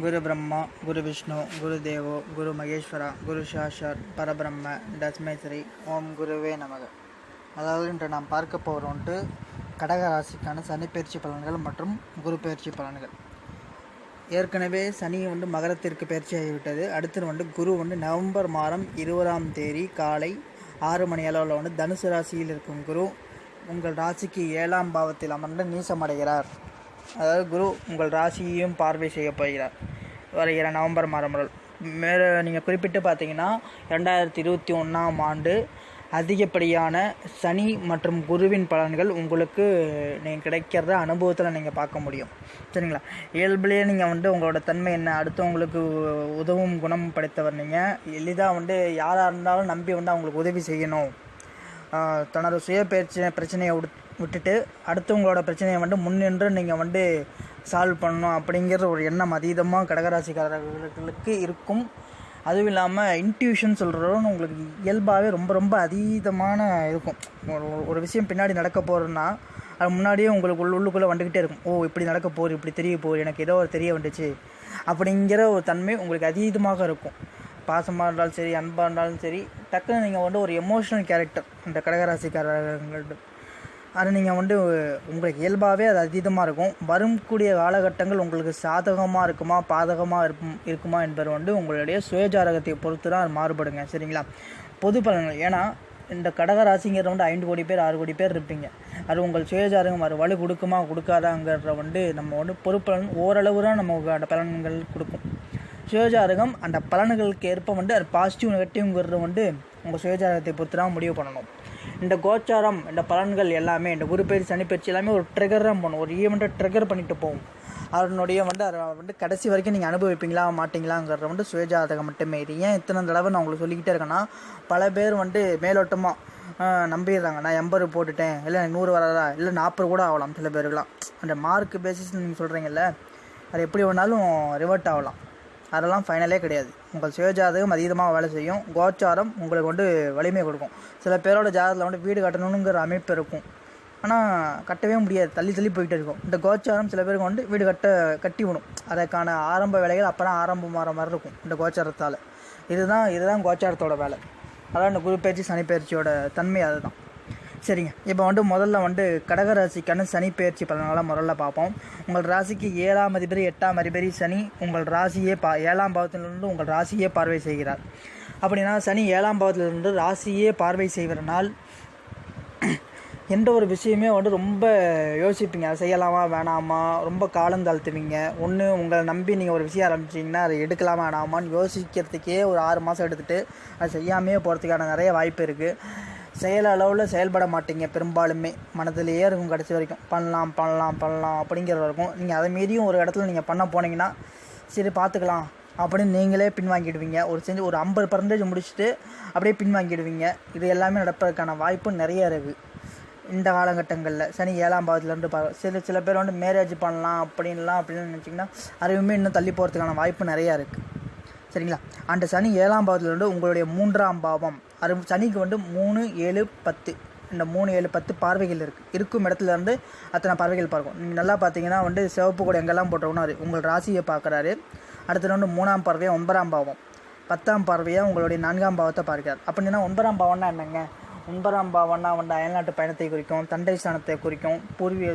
குரு பிரம்மா குரு விஷ்ணு குரு தேவோ குரு மகேஸ்வரா குரு சாஷாத் பரபிரம்ம டஸ்மேஸ்வரி ஓம் குருவே நமக. அதாவது இன்று நாம் பார்க்க போகிறோன்ட்டு கடக ராசிக்கான சனி பயிற்சி பலன்கள் மற்றும் குரு பயிற்சி பலன்கள். ஏற்கனவே சனி வந்து மகரத்திற்கு பயிற்சி ஆகிவிட்டது. அடுத்து வந்து குரு வந்து நவம்பர் மாதம் இருபதாம் தேதி காலை ஆறு மணி அளவில் வந்து தனுசு ராசியில் இருக்கும் குரு உங்கள் ராசிக்கு ஏழாம் பாவத்தில் அமர்ந்து நீசமடைகிறார். அதாவது குரு உங்கள் ராசியையும் பார்வை செய்ய போகிறார். வருகிற நவம்பர் மாதம் முதல். மேலே நீங்கள் குறிப்பிட்டு பார்த்தீங்கன்னா ரெண்டாயிரத்தி இருபத்தி ஒன்றாம் ஆண்டு அதிகப்படியான சனி மற்றும் குருவின் பலன்கள் உங்களுக்கு நீங்கள் கிடைக்கிறத அனுபவத்தில் நீங்கள் பார்க்க முடியும். சரிங்களா? இயல்புலேயே நீங்கள் வந்து உங்களோட தன்மை என்ன? அடுத்தவங்களுக்கு உதவும் குணம் படைத்தவர் நீங்கள் எளிதாக வந்து யாராக இருந்தாலும் நம்பி வந்து அவங்களுக்கு உதவி செய்யணும். தனது சுய பிரச்சனை பிரச்சனையை விட்- விட்டுட்டு அடுத்தவங்களோட பிரச்சனையை வந்து முன்னின்று நீங்கள் வந்து சால்வ் பண்ணணும் அப்படிங்கிற ஒரு எண்ணம் அதீதமாக கடகராசிக்காரர்களுக்கு இருக்கும். அதுவும் இல்லாமல் இன்ட்யூஷன் சொல்கிறதும் உங்களுக்கு இயல்பாகவே ரொம்ப ரொம்ப அதீதமான இருக்கும். ஒரு- ஒரு விஷயம் பின்னாடி நடக்க போகிறோன்னா அது முன்னாடியே உங்களுக்கு உள்ள உள்ளுக்குள்ளே வந்துக்கிட்டே இருக்கும். ஓ இப்படி நடக்க போகுது இப்படி தெரிய போகுது எனக்கு ஏதோ ஒரு தெரிய வந்துச்சு அப்படிங்கிற ஒரு தன்மை உங்களுக்கு அதீதமாக இருக்கும். பாசமாக இருந்தாலும் சரி அன்பாக இருந்தாலும் சரி டக்குன்னு நீங்கள் வந்து ஒரு எமோஷனல் கேரக்டர் இந்த கடகராசிக்காரர்கள்ட்ட அது நீங்கள் வந்து உங்களுக்கு இயல்பாகவே அது அதீதமாக இருக்கும். வரக்கூடிய காலகட்டங்கள் உங்களுக்கு சாதகமாக இருக்குமா பாதகமாக இருக்கும் இருக்குமா என்பது வந்து உங்களுடைய சுயஜாரகத்தை பொறுத்து தான் அது மாறுபடுங்க சரிங்களா? பொது பலன்கள். ஏன்னா இந்த கடக ராசிங்கிறது வந்து ஐந்து கோடி பேர் ஆறு கோடி பேர் இருப்பீங்க. அது உங்கள் சுயஜாதகம் அது வலு கொடுக்குமா கொடுக்காதாங்கிறத வந்து நம்ம வந்து பொறுப்பலன் ஓரளவு தான் நமக்கு அந்த பலன்கள் கொடுக்கும். சுயஜாதகம் அந்த பலன்களுக்கு ஏற்ப வந்து அது பாசிட்டிவ் நெகட்டிவ்ங்கிறது வந்து உங்கள் சுயஜாதகத்தை பொறுத்து தான் முடிவு பண்ணணும். இந்த கோச்சாரம் இந்த பலன்கள் எல்லாமே இந்த குரு பயிற்சி சனி பயிற்சி எல்லாமே ஒரு ட்ரிகர் தான் பண்ணும் ஒரு ஈவெண்ட்டை ட்ரிகர் பண்ணிட்டு போகும் அதனுடைய வந்து அதை வந்து கடைசி வரைக்கும் நீங்கள் அனுபவிப்பீங்களா மாட்டீங்களாங்கிறத வந்து சுயஜாதகம் மட்டுமே. இது ஏன் இத்தனை தடவை நான் உங்களுக்கு சொல்லிக்கிட்டே இருக்கேன்னா பல பேர் வந்து மேலோட்டமாக நம்பிடுறாங்க. நான் எண்பது போட்டுட்டேன் இல்லை எனக்கு நூறு வராதா இல்லை நாற்பது கூட ஆகலாம் சில பேருக்குலாம் அந்த மார்க் பேசிஸ் நீங்கள் சொல்கிறீங்கல்ல அது எப்படி வேணாலும் ரிவர்ட் ஆகலாம். அதெல்லாம் ஃபைனலே கிடையாது. உங்கள் சுயஜாதகம் அதீதமாக வேலை செய்யும். கோச்சாரம் உங்களுக்கு வந்து வலிமை கொடுக்கும். சில பேரோட ஜாதகத்தில் வந்து வீடு கட்டணுங்கிற அமைப்பு இருக்கும். ஆனால் கட்டவே முடியாது. தள்ளி தள்ளி போயிட்டே இருக்கும். இந்த கோச்சாரம் சில பேருக்கு வந்து வீடு கட்ட கட்டி விடும். அதற்கான ஆரம்ப வேலைகள் அப்போ தான் ஆரம்பமாகிற மாதிரி இருக்கும் இந்த கோச்சாரத்தால். இதுதான் இதுதான் கோச்சாரத்தோட வேலை. அதான் இந்த குரு பயிற்சி சனி பயிற்சியோட தன்மை அதுதான். சரிங்க. இப்போ வந்து முதல்ல வந்து கடக ராசிக்கான சனி பயிற்சி பலன்களை முதல்ல பார்ப்போம். உங்கள் ராசிக்கு ஏழாம் அதிபதி எட்டாம் அதிபதி சனி உங்கள் ராசியே பா ஏழாம் பாவத்திலிருந்து உங்கள் ராசியே பார்வை செய்கிறார். அப்படின்னா சனி ஏழாம் பாவத்திலிருந்து ராசியே பார்வை செய்வதனால் எந்த ஒரு விஷயமே வந்து ரொம்ப யோசிப்பீங்க. அதை செய்யலாமா வேணாமா? ரொம்ப காலம் தாழ்த்துவீங்க. ஒன்று உங்களை நம்பி நீங்கள் ஒரு விஷயம் ஆரம்பிச்சிங்கன்னா அதை எடுக்கலாமா வேணாமான்னு யோசிக்கிறதுக்கே ஒரு ஆறு மாதம் எடுத்துகிட்டு அதை செய்யாமையே போகிறதுக்கான நிறைய வாய்ப்பு இருக்குது செயல் அளவில் செயல்பட மாட்டீங்க. பெரும்பாலுமே மனதிலேயே இருக்கும் கடைசி வரைக்கும். பண்ணலாம் பண்ணலாம் பண்ணலாம் அப்படிங்கிறது இருக்கும். நீங்கள் அதை மீறியும் ஒரு இடத்துல நீங்கள் பண்ண போனீங்கன்னா சரி பார்த்துக்கலாம் அப்படின்னு நீங்களே பின்வாங்கிடுவீங்க. ஒரு செஞ்சு ஒரு ஐம்பது பர்சன்டேஜ் முடிச்சுட்டு அப்படியே பின்வாங்கிடுவீங்க. இது எல்லாமே நடப்பதற்கான வாய்ப்பு நிறைய இருக்குது இந்த காலகட்டங்களில் சனி ஏழாம் பாவத்துலேருந்து பா சில சில பேர் வந்து மேரேஜ் பண்ணலாம் அப்படின்லாம் அப்படின்னு நினச்சிங்கன்னா அதுவுமே இன்னும் தள்ளி போகிறதுக்கான வாய்ப்பு நிறையா இருக்குது சரிங்களா? அந்த சனி ஏழாம் பாவத்தில் வந்து உங்களுடைய மூன்றாம் பாவம். அது சனிக்கு வந்து மூணு ஏழு பத்து. இந்த மூணு ஏழு பத்து பார்வைகள் இருக்குது இருக்கும் இடத்துல இருந்து அத்தனை பார்வைகள் பார்க்கும். நீங்கள் நல்லா பார்த்தீங்கன்னா வந்து சிவப்பு கூட எங்கெல்லாம் போட்டோம்னா உங்கள் ராசியை பார்க்குறாரு. அடுத்தது வந்து மூணாம் பார்வையாக ஒன்பதாம் பாவம். பத்தாம் பார்வையாக உங்களுடைய நான்காம் பாவத்தை பார்க்கிறார். அப்படின்னா ஒன்பதாம் பாவம்னா என்னங்க? ஒன்பதாம் பாவம்னா வந்து அயல்நாட்டு பயணத்தை குறிக்கும் தண்டை ஸ்தானத்தை குறிக்கும் பூர்வீக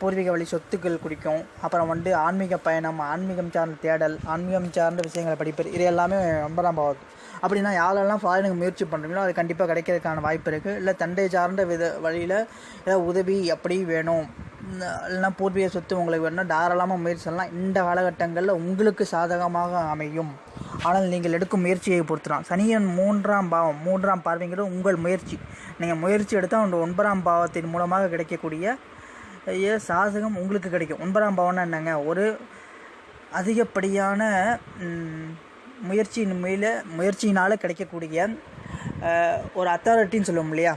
பூர்வீக வழி சொத்துக்கள் குறிக்கும் அப்புறம் வந்து ஆன்மீக பயணம் ஆன்மீகம் சார்ந்த தேடல் ஆன்மீகம் சார்ந்த விஷயங்களை படிப்பது இது எல்லாமே ஒன்பதாம் பாவம் அப்படின்னா யாரெல்லாம் ஃபாரினுக்கு முயற்சி பண்ணுறீங்களோ அது கண்டிப்பாக கிடைக்கிறதுக்கான வாய்ப்பு இருக்குது இல்லை தண்டை சார்ந்த வித வழியில் ஏதாவது உதவி அப்படி வேணும்? இல்லைன்னா பூர்வீக சொத்து உங்களுக்கு வேணும்னா தாராளமாக முயற்சி இந்த காலகட்டங்களில் உங்களுக்கு சாதகமாக அமையும். ஆனால் நீங்கள் எடுக்கும் முயற்சியை பொறுத்துதான். சனியன் மூன்றாம் பாவம் மூன்றாம் பார்வைங்கிறது உங்கள் முயற்சி. நீங்கள் முயற்சி எடுத்தால் அந்த ஒன்பதாம் பாவத்தின் மூலமாக கிடைக்கக்கூடிய சாதகம் உங்களுக்கு கிடைக்கும். ஒன்பதாம் பாவம்னா என்னங்க? ஒரு அதிகப்படியான முயற்சியின் மேல முயற்சியினால் கிடைக்கக்கூடிய ஒரு அத்தாரிட்டின்னு சொல்லுவோம் இல்லையா?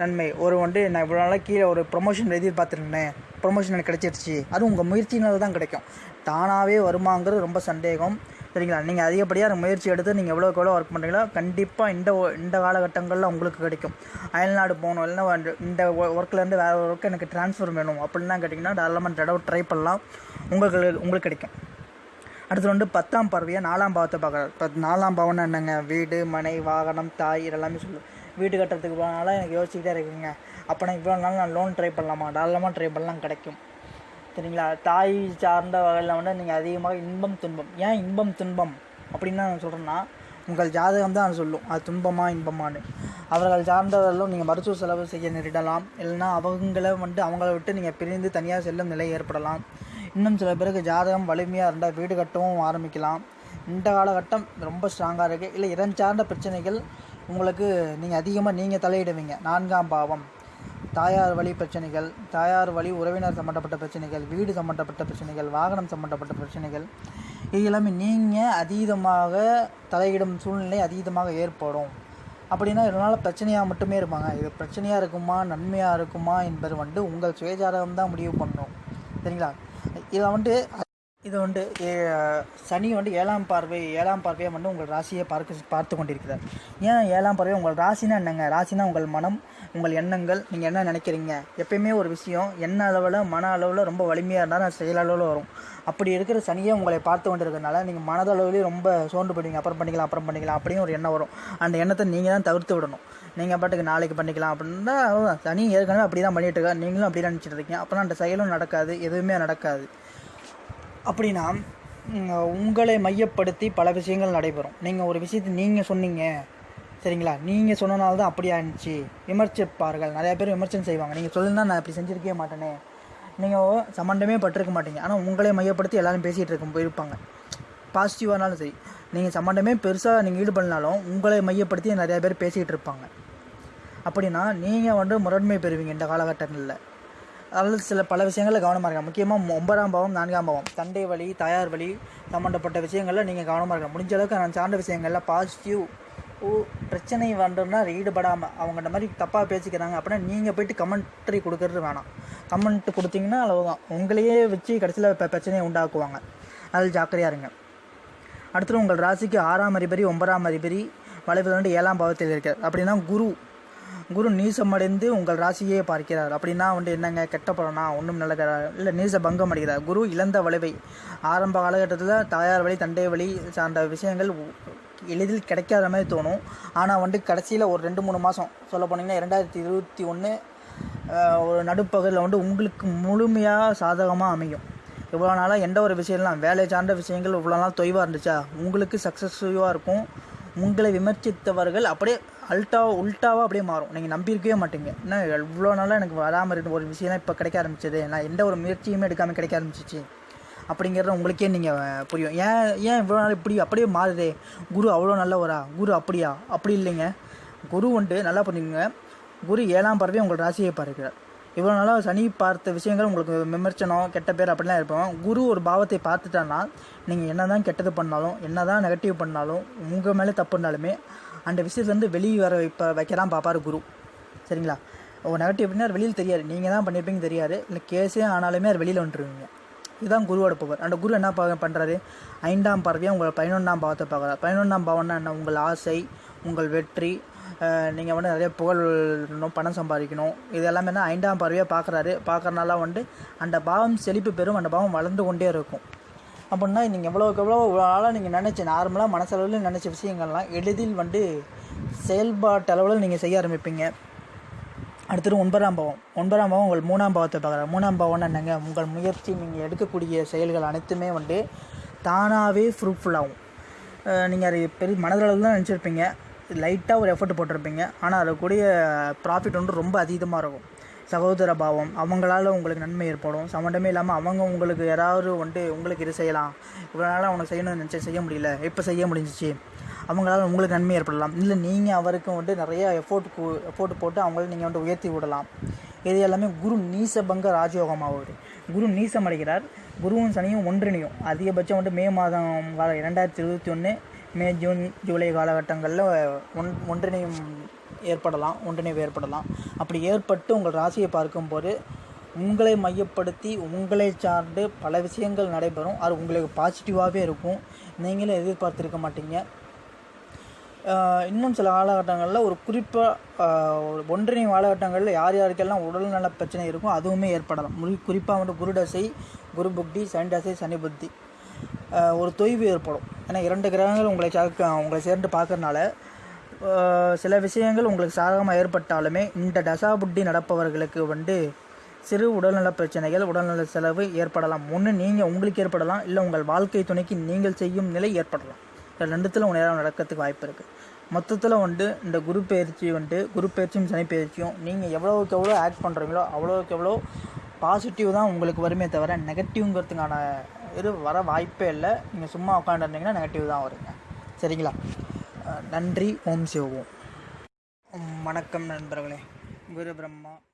நன்மை. ஒரு வந்து நான் இவ்வளோ நாளாக கீழே ஒரு ப்ரொமோஷன் எதிர்பார்த்துருந்தேன் ப்ரொமோஷன் எனக்கு கிடைச்சிருச்சு. அதுவும் உங்கள் முயற்சினால் தான் கிடைக்கும். தானாகவே வருமாங்கிறது ரொம்ப சந்தேகம். சரிங்களா நீங்கள் அதிகப்படியாக முயற்சி எடுத்து நீங்கள் எவ்வளோக்கு எவ்வளோ ஒர்க் பண்ணுறீங்களோ கண்டிப்பாக இந்த இந்த காலகட்டங்களில் உங்களுக்கு கிடைக்கும். அயல்நாடு போகணும் இல்லைன்னா இந்த ஒர்க்லேருந்து வேறு ஒரு ஒர்க்கு எனக்கு ட்ரான்ஸ்ஃபர் வேணும் அப்படின்லாம் கேட்டிங்கன்னா தாராளமாக தடவை ட்ரை பண்ணலாம். உங்களுக்கு உங்களுக்கு கிடைக்கும். அடுத்து வந்து பத்தாம் பார்வையாக நாலாம் பாவத்தை பார்க்குறாரு. இப்போ நாலாம் பாவம்னா என்னங்க? வீடு மனை வாகனம் தாய் இதெல்லாமே சொல்லுவோம் வீடு கட்டுறதுக்கு போனால எனக்கு யோசிச்சுக்கிட்டே இருக்குங்க. அப்போ நான் இவ்வளோ நாள் நான் லோன் ட்ரை பண்ணலாமா? தாராளமாக ட்ரை பண்ணலாம் கிடைக்கும். சரிங்களா தாய் சார்ந்த வகையில் வந்து நீங்கள் அதிகமாக இன்பம் துன்பம். ஏன் இன்பம் துன்பம் அப்படின்னு நான் சொல்கிறேன்னா உங்கள் ஜாதகம் தான் சொல்லும். அது துன்பமாக இன்பமானு அவர்கள் சார்ந்தவர்களும் நீங்கள் மருத்துவ செலவு செய்ய நேரிடலாம். இல்லைன்னா அவங்கள வந்து அவங்கள விட்டு நீங்கள் பிரிந்து தனியாக செல்லும் நிலை ஏற்படலாம். இன்னும் சில பேருக்கு ஜாதகம் வலிமையாக இருந்தால் வீடு கட்டவும் ஆரம்பிக்கலாம். இந்த காலகட்டம் ரொம்ப ஸ்ட்ராங்காக இருக்குது இல்லை இடம் சார்ந்த பிரச்சனைகள் உங்களுக்கு நீங்கள் அதிகமாக நீங்கள் தலையிடுவீங்க. நான்காம் பாவம். தாயார் வழி பிரச்சனைகள் தாயார் வழி உறவினர் சம்மந்தப்பட்ட பிரச்சனைகள் வீடு சம்மந்தப்பட்ட பிரச்சனைகள் வாகனம் சம்மந்தப்பட்ட பிரச்சனைகள் இது எல்லாமே நீங்கள் அதீதமாக தலையிடும் சூழ்நிலை அதீதமாக ஏற்படும். அப்படின்னா இதனால் பிரச்சனையாக மட்டுமே இருப்பாங்க. இது பிரச்சனையாக இருக்குமா நன்மையாக இருக்குமா என்பது வந்து உங்கள் சுயஜாதகம் தான் முடிவு பண்ணணும் சரிங்களா? இதை வந்து இது வந்து சனி வந்து ஏழாம் பார்வை ஏழாம் பார்வையை வந்து உங்கள் ராசியை பார்க்க பார்த்து கொண்டிருக்கிறார். ஏன் ஏழாம் பார்வை? உங்கள் ராசினா என்னங்க? ராசினா உங்கள் மனம் உங்கள் எண்ணங்கள் நீங்கள் என்ன நினைக்கிறீங்க? எப்பயுமே ஒரு விஷயம் எண்ண அளவில் மன அளவில் ரொம்ப வலிமையாக இருந்தால் அது செயலளவில் வரும். அப்படி இருக்கிற சனியை உங்களை பார்த்து கொண்டிருக்கிறதுனால நீங்கள் மனதளவுலேயும் ரொம்ப சோர்ந்து போயிடுவீங்க. அப்புறம் பண்ணிக்கலாம் அப்புறம் பண்ணிக்கலாம் அப்படின்னு ஒரு எண்ணம் வரும். அந்த எண்ணத்தை நீங்கள் தான் தவிர்த்து விடணும். நீங்கள் பாட்டுக்கு நாளைக்கு பண்ணிக்கலாம் அப்படின்னா சனி ஏற்கனவே அப்படி தான் பண்ணிட்டு இருக்கா நீங்களும் அப்படி தான் நினச்சிட்டு இருக்கீங்க. அப்போனா அந்த செயலும் நடக்காது எதுவுமே நடக்காது. அப்படின்னா உங்களை மையப்படுத்தி பல விஷயங்கள் நடைபெறும். நீங்கள் ஒரு விஷயத்தை நீங்கள் சொன்னீங்க சரிங்களா நீங்கள் சொன்னனால தான் அப்படி ஆயிடுச்சு விமர்சிப்பார்கள். நிறையா பேர் விமர்சனம் செய்வாங்க. நீங்கள் சொல்லுனா நான் இப்படி செஞ்சுருக்கவே மாட்டேனே. நீங்கள் சம்மந்தமே பட்டிருக்க மாட்டீங்க. ஆனால் உங்களை மையப்படுத்தி எல்லோரும் பேசிகிட்டு இருக்கும் போயிருப்பாங்க. பாசிட்டிவானாலும் சரி. நீங்கள் சம்மந்தமே பெருசாக நீங்கள் ஈடுபடனாலும் உங்களை மையப்படுத்தி நிறையா பேர் பேசிகிட்டு இருப்பாங்க. அப்படின்னா நீங்கள் வந்து முரண்மை பெறுவீங்க இந்த காலகட்டங்களில். அதில் சில பல விஷயங்களில் கவனமாக இருக்கலாம் முக்கியமாக ஒன்பதாம் பாவம் நான்காம் பாவம். தண்டை வழி தாயார் வழி சம்மந்தப்பட்ட விஷயங்களில் நீங்கள் கவனமாக இருக்கலாம் முடிஞ்ச அளவுக்கு நான் சார்ந்த விஷயங்களில் பாசிட்டிவ் பிரச்சனை வந்தோம்னா ஈடுபடாமல் அவங்க இந்த மாதிரி தப்பாக பேசிக்கிறாங்க. அப்படின்னா நீங்கள் போயிட்டு கமெண்ட்ரி கொடுக்கறது வேணாம். கமெண்ட் கொடுத்தீங்கன்னா அவ்வளோதான் உங்களையே வச்சு கடைசியில் இப்போ பிரச்சனையை உண்டாக்குவாங்க. அதில் ஜாக்கிரதையாக இருங்க. அடுத்து உங்கள் ராசிக்கு ஆறாம் அதிபதி ஒன்பதாம் அதிபதி வளைவு வந்து ஏழாம் பாவத்தில் இருக்கிறார். அப்படின்னா குரு குரு நீசமடைந்து உங்கள் ராசியே பார்க்கிறார். அப்படின்னா வந்து என்னங்க கெட்ட பலனா? ஒன்றும் நல்லதா? இல்லை நீச பங்கம் அடைகிறார். குரு இழந்த வளைவை. ஆரம்ப காலகட்டத்தில் தாயார் வழி தண்டை வழி சார்ந்த விஷயங்கள் எளிதில் கிடைக்காத மாதிரி தோணும். ஆனால் வந்து கடைசியில் ஒரு ரெண்டு மூணு மாதம் சொல்ல போனீங்கன்னா ரெண்டாயிரத்தி இருபத்தி ஒன்று ஒரு நடுப்பகுதியில் வந்து உங்களுக்கு முழுமையாக சாதகமாக அமையும். இவ்வளோ நாளாக எந்த ஒரு விஷயம்லாம் வேலை சார்ந்த விஷயங்கள் இவ்வளோ நாள் தொய்வாக இருந்துச்சா? உங்களுக்கு சக்ஸஸ்ஃபுல்லாக இருக்கும். உங்களை விமர்சித்தவர்கள் அப்படியே அல்ட்டா உல்ட்டாவாக அப்படியே மாறும். நீங்கள் நம்பியிருக்கவே மாட்டீங்க. இன்னும் இவ்வளோ நாளாக எனக்கு வராமல் இருந்த ஒரு விஷயம்லாம் இப்போ கிடைக்க ஆரம்பிச்சது? நான் எந்த ஒரு முயற்சியுமே எடுக்காமல் கிடைக்க ஆரம்பிச்சிச்சு. அப்படிங்கிறத உங்களுக்கே நீங்கள் புரியும். ஏன் ஏன் இவ்வளோ நாள் இப்படி அப்படியே மாறுதே? குரு அவ்வளோ நல்லவரா? குரு அப்படியா? அப்படி இல்லைங்க. குரு வந்துட்டு நல்லா புரியுங்க குரு ஏழாம் பறவை உங்கள் ராசியை பார்க்கிறார். இவ்வளோ நாளாக சனி பார்த்த விஷயங்கள் உங்களுக்கு விமர்சனம் கெட்ட பேர் அப்படிலாம் இருப்போம் குரு ஒரு பாவத்தை பார்த்துட்டான்னா நீங்கள் என்ன தான் கெட்டது பண்ணாலும் என்ன தான் நெகட்டிவ் பண்ணாலும் உங்கள் மேலே தப்புனாலுமே அந்த விஷயத்துலேருந்து வெளியே வர வைப்ப வைக்கலாம் பார்ப்பார் குரு. சரிங்களா? ஒரு நெகட்டிவ் அப்படின்னா வெளியில் தெரியாது. நீங்கள் தான் பண்ணியிருப்பீங்க தெரியாது. இல்லை கேஸே ஆனாலுமே அது வெளியில் வந்துருவீங்க. இதுதான் குருவோட பவர் அந்த குரு என்ன பா பண்ணுறாரு ஐந்தாம் பார்வையாக உங்கள் பதினொன்றாம் பாவத்தை பார்க்குறாரு. பதினொன்றாம் பாவம்னா என்ன? உங்கள் ஆசை உங்கள் வெற்றி நீங்கள் வந்து நிறைய புகழ் பணம் சம்பாதிக்கணும். இது எல்லாமே ஐந்தாம் பார்வையாக பார்க்குறாரு. பார்க்குறனால வந்து அந்த பாவம் செழிப்பு பெறும் அந்த பாவம் வளர்ந்து கொண்டே இருக்கும். அப்படின்னா நீங்கள் எவ்வளோக்கு எவ்வளோ ஆளாக நீங்கள் நினச்சி நார்மலாக மனசளவில் நினச்ச விஷயங்கள்லாம் எளிதில் வந்து செயல்பாட்டளவில் நீங்கள் செய்ய ஆரம்பிப்பீங்க. அடுத்தது ஒன்பதாம் பாவம். ஒன்பதாம் பாவம் உங்கள் மூணாம் பாவத்தை பார்க்குறாரு மூணாம் பாவம்னா என்னங்க? உங்கள் முயற்சி நீங்கள் எடுக்கக்கூடிய செயல்கள் அனைத்துமே வந்து தானாகவே ஃப்ரூட்ஃபுல்லாகும் நீங்கள் அது பெரிய மனதளவில் தான் நினச்சிருப்பீங்க. லைட்டாக ஒரு எஃபர்ட் போட்டிருப்பீங்க. ஆனால் அதுக்கூடிய ப்ராஃபிட் வந்து ரொம்ப அதிகமாக இருக்கும். சகோதர பாவம் அவங்களால உங்களுக்கு நன்மை ஏற்படும். சம்மந்தமே இல்லாமல் அவங்க உங்களுக்கு யாராவது வந்துட்டு உங்களுக்கு இது செய்யலாம். இவ்வளோ நாளாக அவனை செய்யணும்னு நினச்சி செய்ய முடியல. இப்போ செய்ய முடிஞ்சிச்சு. அவங்களால உங்களுக்கு நன்மை ஏற்படலாம். இல்லை நீங்கள் அவருக்கு வந்துட்டு நிறைய எஃபோர்ட் எஃபோர்ட் போட்டு அவங்கள நீங்கள் வந்துட்டு உயர்த்தி விடலாம். இது எல்லாமே குரு நீசபங்க ராஜயோகமாகுது குரு நீசம் அடைகிறார் குருவும் சனியும் ஒன்றிணையும். அதிகபட்சம் வந்து மே மாதம் கால இரண்டாயிரத்தி இருபத்தி ஒன்று மே ஜூன் ஜூலை காலகட்டங்களில் ஒன் ஒன்றிணையும் ஏற்படலாம் ஒன்றிணைவு ஏற்படலாம். அப்படி ஏற்பட்டு உங்கள் ராசியை பார்க்கும்போது உங்களை மையப்படுத்தி உங்களை சார்ந்து பல விஷயங்கள் நடைபெறும். அது உங்களுக்கு பாசிட்டிவாகவே இருக்கும். நீங்களே எதிர்பார்த்துருக்க மாட்டீங்க. இன்னும் சில காலகட்டங்களில் ஒரு குறிப்பாக ஒரு ஒன்றிணையும் காலகட்டங்களில் யார் யாருக்கெல்லாம் உடல்நல பிரச்சனை இருக்கும் அதுவுமே ஏற்படலாம். முறி குறிப்பாக வந்து குருடசை குரு புக்தி சனிடசை சனி புத்தி ஒரு தொய்வு ஏற்படும். ஏன்னா இரண்டு கிரகங்கள் உங்களை சேர்க்க உங்களை சேர்ந்து பார்க்கறனால சில விஷயங்கள் உங்களுக்கு சாதகமாக ஏற்பட்டாலுமே இந்த தசா புத்தி நடப்பவர்களுக்கு வந்து சிறு உடல்நல பிரச்சனைகள் உடல்நல செலவு ஏற்படலாம். ஒன்று நீங்கள் உங்களுக்கு ஏற்படலாம். இல்லை உங்கள் வாழ்க்கை துணைக்கு நீங்கள் செய்யும் நிலை ஏற்படலாம். ரெண்டுத்தில் உங்கள் நேரம் நடக்கிறதுக்கு வாய்ப்பு இருக்குது மொத்தத்தில் வந்து இந்த குரு பயிற்சி வந்துட்டு குரு பயிற்சியும் சனி பயிற்சியும். நீங்கள் எவ்வளோவுக்கு எவ்வளோ ஆக்ட் பண்ணுறீங்களோ அவ்வளோவுக்கு எவ்வளோ பாசிட்டிவ் தான் உங்களுக்கு வருமே தவிர நெகட்டிவ்ங்கிறதுக்கான இது வர வாய்ப்பே இல்லை. நீங்கள் சும்மா உட்காந்துருந்தீங்கன்னா நெகட்டிவ் தான் வருங்க. சரிங்களா? நன்றி. ஓம் சிவோம் வணக்கம் நண்பர்களே. குரு பிரம்மா.